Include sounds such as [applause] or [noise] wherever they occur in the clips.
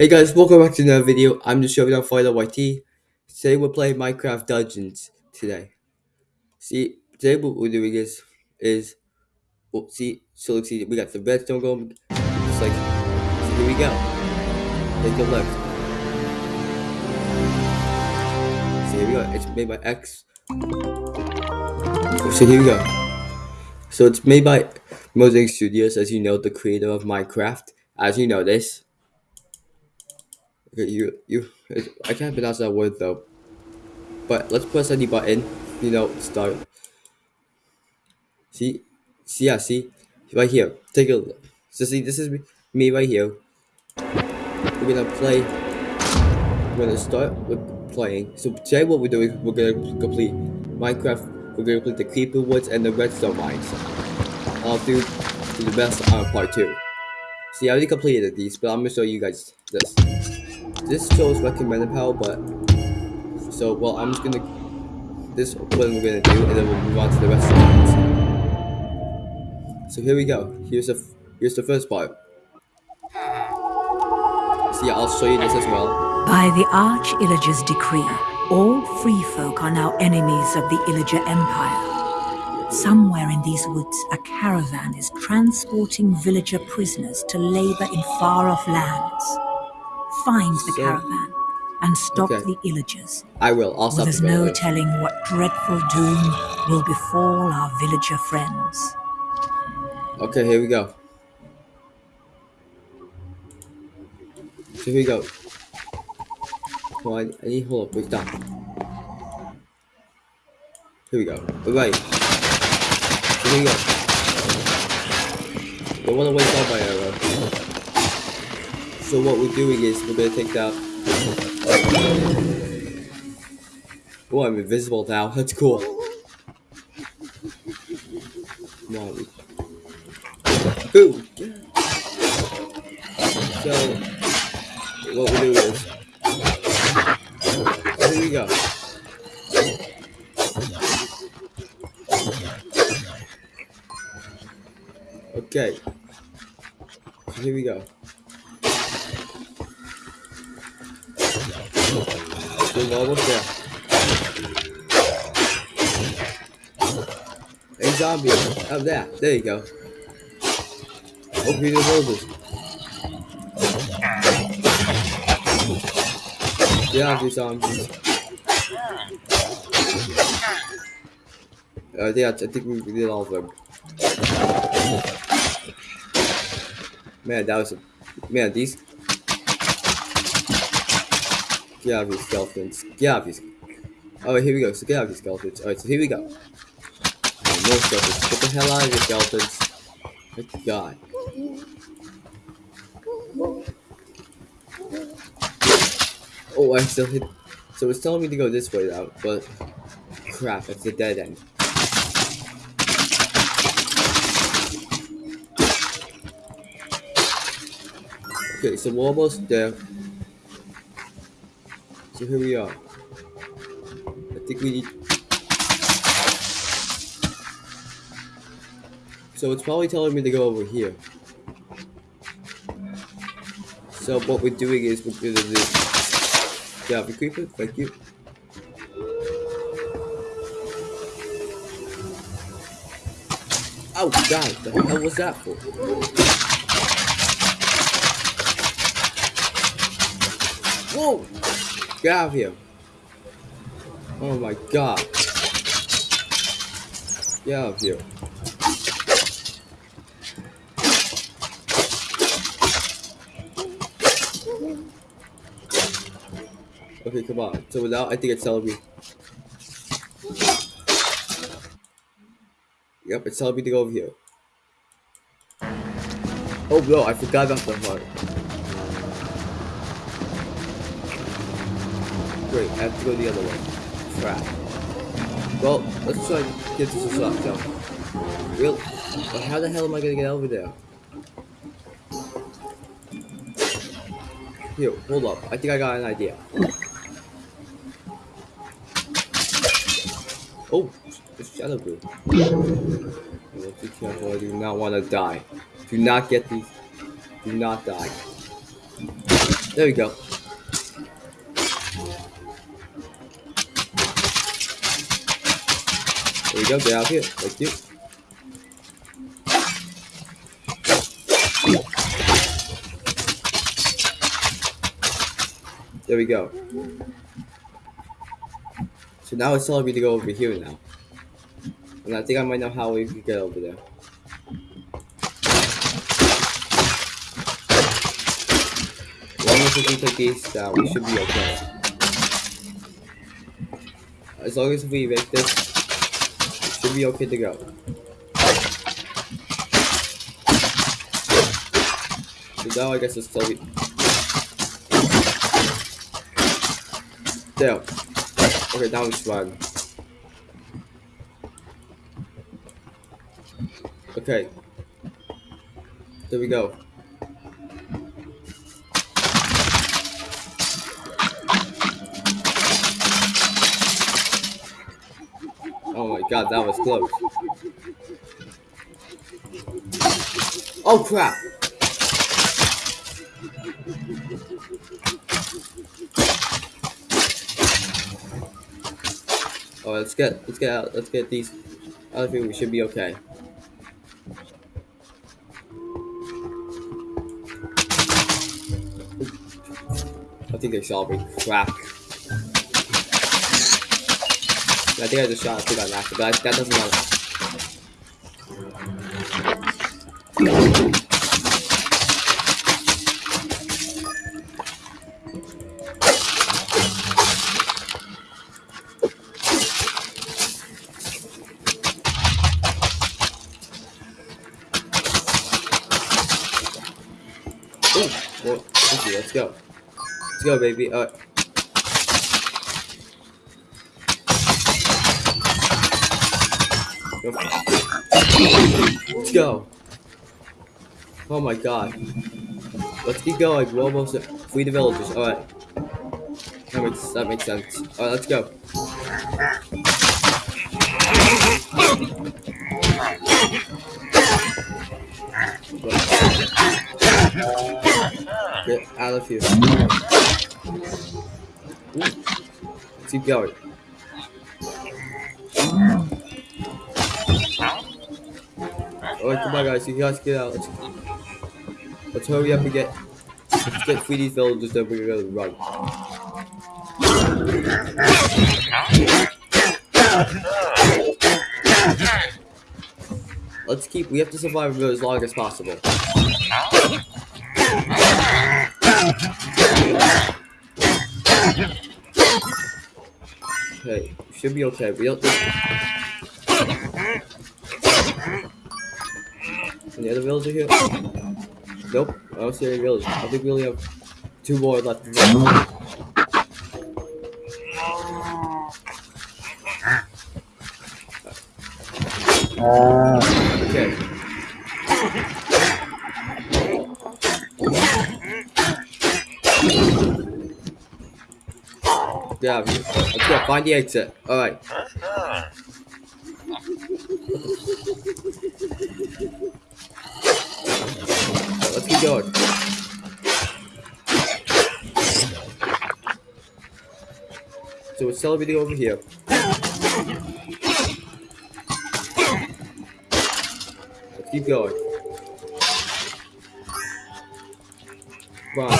Hey guys, welcome back to another video. I'm just showing off Fighter YT. Today we're playing Minecraft Dungeons today. See, today what we're doing is, is, well, see, so let's see, we got the redstone going, just like, so here we go. Take a look. So here we go, it's made by X. So here we go. So it's made by Mosaic Studios, as you know, the creator of Minecraft, as you know this. Okay, you, you, I can't pronounce that word though. But let's press any button, you know, start. See, see, yeah, see, right here. Take a look. So see, this is me right here. We're gonna play. We're gonna start with playing. So today, what we're doing, we're gonna complete Minecraft. We're gonna complete the creeper woods and the redstone mines. I'll do the best on part two. See, I already completed these, but I'm gonna show you guys this. This shows recommended power, but so well, I'm just gonna. This is what we're gonna do, and then we'll move on to the rest of the mines. So here we go. Here's the here's the first part. See, I'll show you this as well. By the Arch Illager's decree, all free folk are now enemies of the Illager Empire. Somewhere in these woods, a caravan is transporting villager prisoners to labor in far-off lands. Find the So- caravan and stop Okay. the Illagers. I will. I'll stop there's the no telling what dreadful doom will befall our villager friends. Okay, here we go. So here we go. Come on, I need hold up, wait, stop. Here we go. Alright. So here we go. Don't wanna waste all my arrow. So what we're doing is we're gonna take that. Oh, I'm invisible now. That's cool. There. Hey zombie, up there. There you go. Open the roses. Yeah, these zombies. Uh, yeah, I think we did all of them. Man, that was a man. These get out of these skeletons. Get out of these. Oh, here we go. So get out of these skeletons. All right, so here we go. Oh, more skeletons. Get the hell out of here, skeletons. My God. Oh, I still hit. So it's telling me to go this way now, but crap, it's a dead end. Okay, so we're almost there. So here we are. I think we need. So it's probably telling me to go over here. So what we're doing is we're gonna do. Yeah, the creeper. Thank you. Oh God! The hell was that for? Whoa! Get out of here! Oh my God! Get out of here! Okay, come on. So now I think it's telling me. Yep, it's telling me to go over here. Oh no, I forgot about the heart. Great, I have to go the other way. Crap. Well, let's try and get to the shop jump. Real? But how the hell am I gonna get over there? Here, hold up. I think I got an idea. Oh, it's shadow blue. Well, be careful. I do not want to die. Do not get these. Do not die. There we go. There we go, get out here. Thank you. There we go. So now it's telling me to go over here now. And I think I might know how we can get over there. Long as we take these down, we should be okay. As long as we make this, should be okay to go. So now I guess it's still. There. Okay, now it's fine. Okay. There we go. God, that was close. Oh crap! Oh, let's get let's get out let's get these of here. We should be okay. I think they saw me. Crap. I think I just shot a pig on accident, but that doesn't matter. Ooh, well, let's go. Let's go, baby. Alright. Go. Let's go. Oh my god. Let's keep going. We're almost at free the. Alright. That makes that makes sense. Alright, let's go. Get out of here. Ooh. Keep going. Alright, come on guys, you guys get out. Let's, let's hurry up and get let's get free these villagers then we're gonna run. Let's keep we have to survive for as long as possible. Okay, should be okay. We don't Any other villager here? Nope, I don't see any villagers. I think we only have two more left. Okay. Yeah, let's go find the exit. Alright. Going. So we're celebrating over here. Let's keep going. On.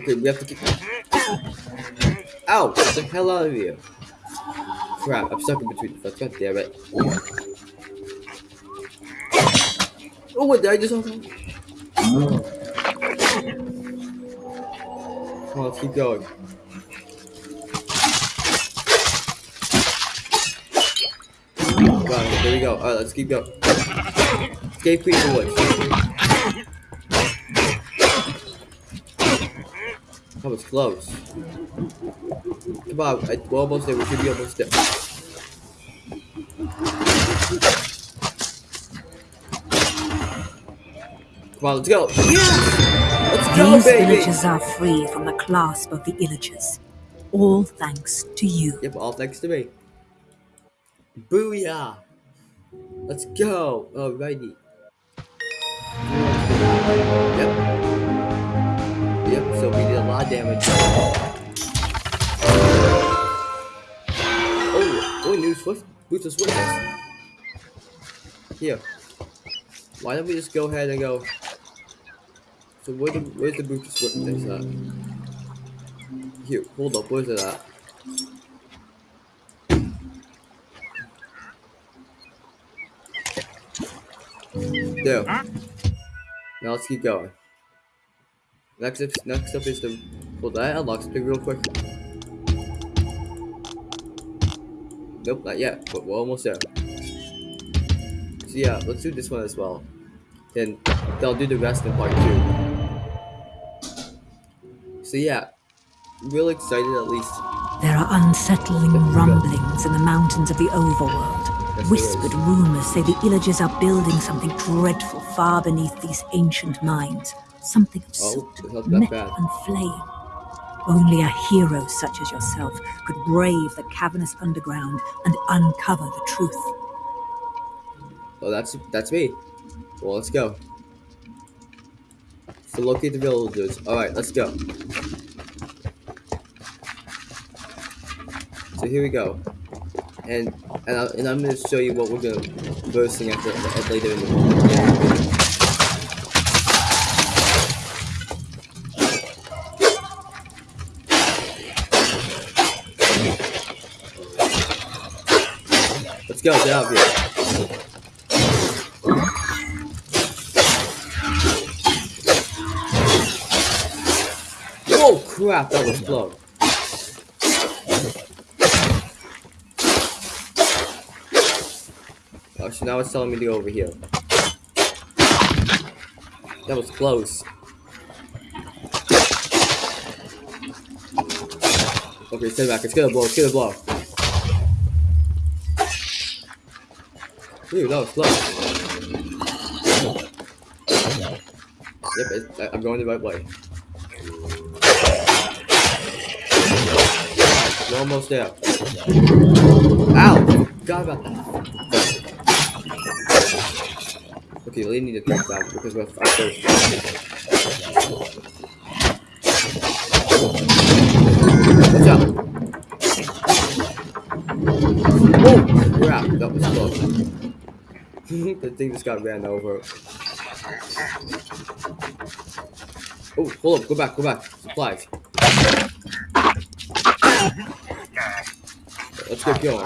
Okay, we have to keep. Ow! Get the hell out of here! Crap, I'm stuck in between the fence. God damn it. Oh, what did I just open? On, let's keep going. There we go. Alright, let's keep going. Escape Woods. Oh, that was close. Come on, I, we're almost there. We should be almost there. Come on, let's go. Let's go, These baby. villages are free from the clasp of the Illagers. All thanks to you. Yep, all thanks to me. Booyah! Let's go! Alrighty. Yep. Of damage. Oh, oh, new Swift. Boots of Swiftness. Here. Why don't we just go ahead and go... So where the, where's the Boots of Swiftness at? Here, hold up, where's it at? There. Now let's keep going. Next up, next up is the. Well, that unlocks something real quick. Nope, not yet, but we're almost there. So yeah, let's do this one as well. Then, I'll do the rest in part two. So yeah, real excited at least. There are unsettling rumblings in the mountains of the overworld. Yes, Whispered rumors say the Illagers are building something dreadful far beneath these ancient mines. Something of Oh, soot, it's metal, and flame. Only a hero such as yourself could brave the cavernous underground and uncover the truth. Oh, that's that's me. Well, let's go. So locate the villagers. All right, let's go. So here we go, and and, I, and I'm gonna show you what we're gonna at, after at later in the. Let's go, get out of here. Oh crap, that was close. Oh, so now it's telling me to go over here. That was close. Okay, stay back. It's gonna blow. It's gonna blow. Dude, that was close. Yep, I'm going the right way. We're almost there. Ow! Forgot about that. Okay, we need to drop down because we're I'm thirsty. Watch out! Oh crap! That was close. [laughs] the thing just got ran over. Oh, hold up! Go back! Go back! Supplies. Let's get going.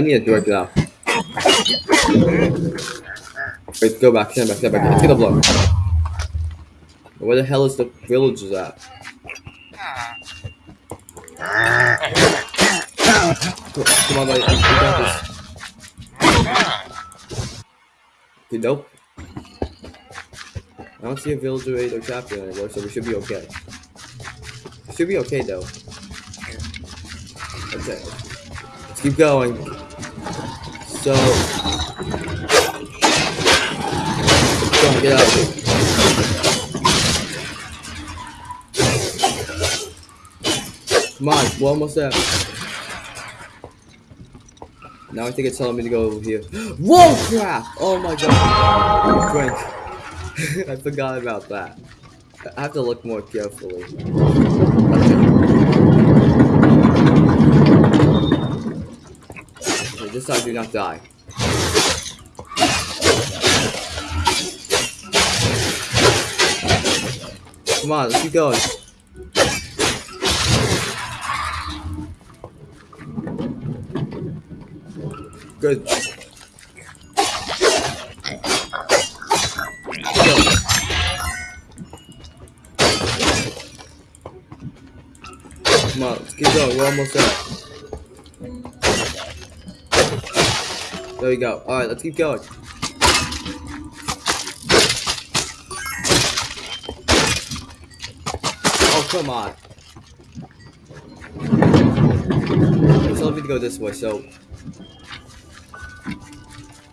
I need to direct it out. Wait, go back, stand back, stand back. Let's get a blow. Where the hell is the villagers at? Come on, buddy. We got this. Okay, nope. I don't see a villager raid or chapter anymore, so we should be okay. We should be okay, though. Okay. Let's keep going. So... On, get out of here. Come on, we're almost there. Now I think it's telling me to go over here. [gasps] Whoa, crap! Oh my god. [laughs] I forgot about that. I have to look more carefully. Okay, this time do not die. Come on, let's keep going. Good. Go. Come on, let's keep going. We're almost there. There we go. Alright, let's keep going. Oh come on. So let me go this way, so.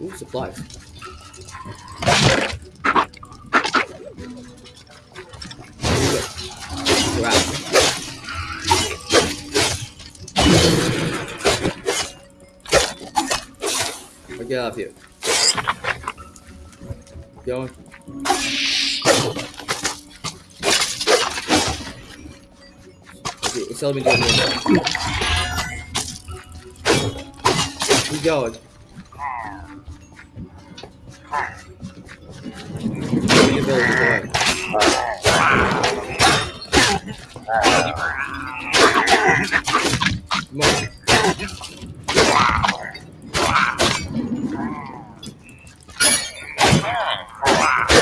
Ooh, supplies. Get out of here. Going. Okay, it's telling me go. Keep going. Let. Come on.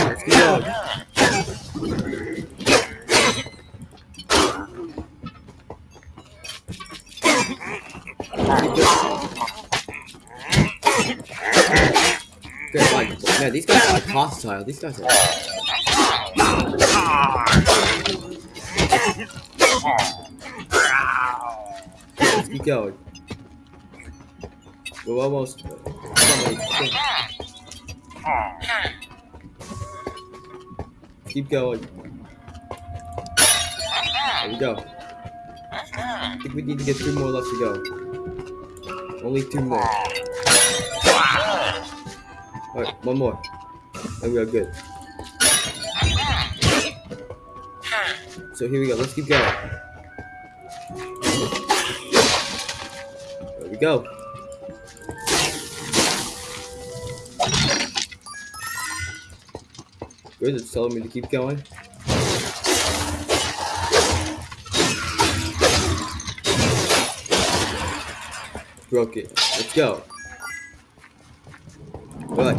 Let's keep going. Good, like, man, these guys are hostile. These guys are. Let's keep going. We're almost. Keep going. There we go. I think we need to get two more left to go. Only two more. Alright, one more. And we are good. So here we go. Let's keep going. There we go. Good, telling me to keep going. Broke it. Let's go. Right.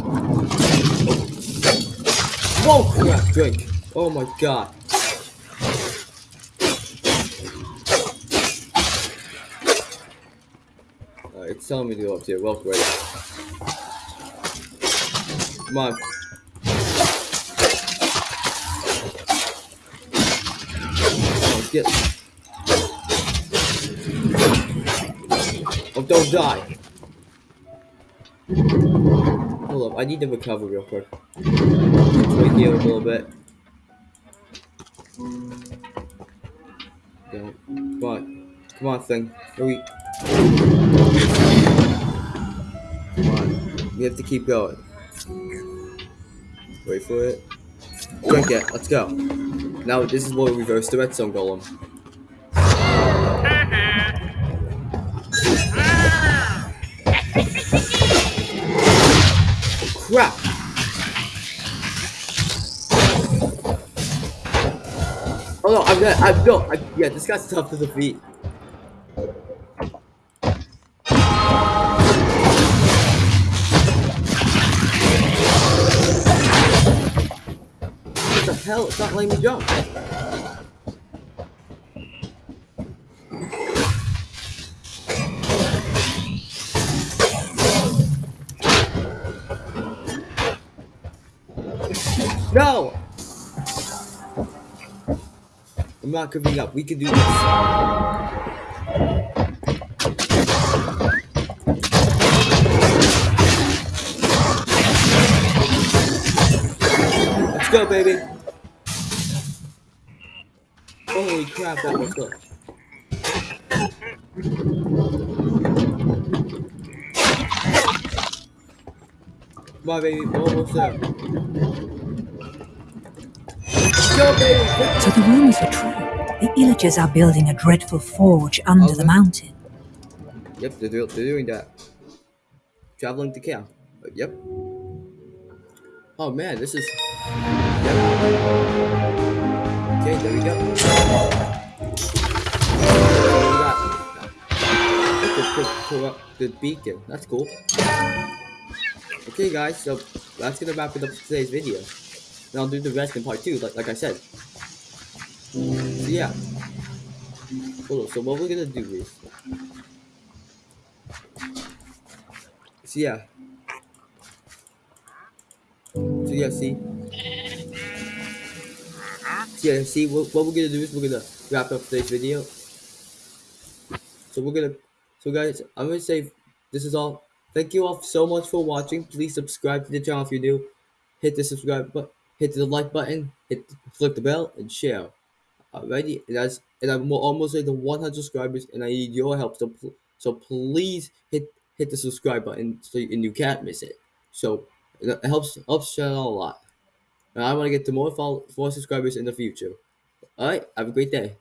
Whoa! Crap, drink. Oh my god. Uh, it's telling me to go up here. Well, great. Come on. Get. Don't die. Hold up, I need to recover real quick. Wait here a little bit. Come on. Come on, thing. Hurry. Come on. We have to keep going. Wait for it. Drink it. Let's go. Now, this is where we reverse the redstone golem. I'm gonna, I'm no, I, yeah, this guy's tough to defeat. What the hell? It's not letting me jump. No! I'm not giving up. We can do this. Let's go, baby. Holy crap, that was good. Come on, baby. Almost there. So the rumors are true. The Illagers are building a dreadful forge under the mountain. Yep, they're, they're doing that. Traveling to camp. Uh, Yep. Oh man, this is. Yep. Okay, there we go. The, the beacon. That's cool. Okay, guys, so that's gonna wrap it up for today's video. And I'll do the rest in part two, like, like I said. So yeah. Hold on, so what we're gonna do is. So yeah. So yeah, see. So yeah, see what, what we're gonna do is we're gonna wrap up today's video. So we're gonna, so guys, I'm gonna say this is all. Thank you all so much for watching. Please subscribe to the channel if you're new. Hit the subscribe button, hit the like button, hit click the bell, and share. Alrighty, and that's and I'm almost at the 100 subscribers, and I need your help. So so please hit hit the subscribe button so you, and you can't miss it. So it helps helps channel a lot. And I want to get to more follow, more subscribers in the future. Alright, have a great day.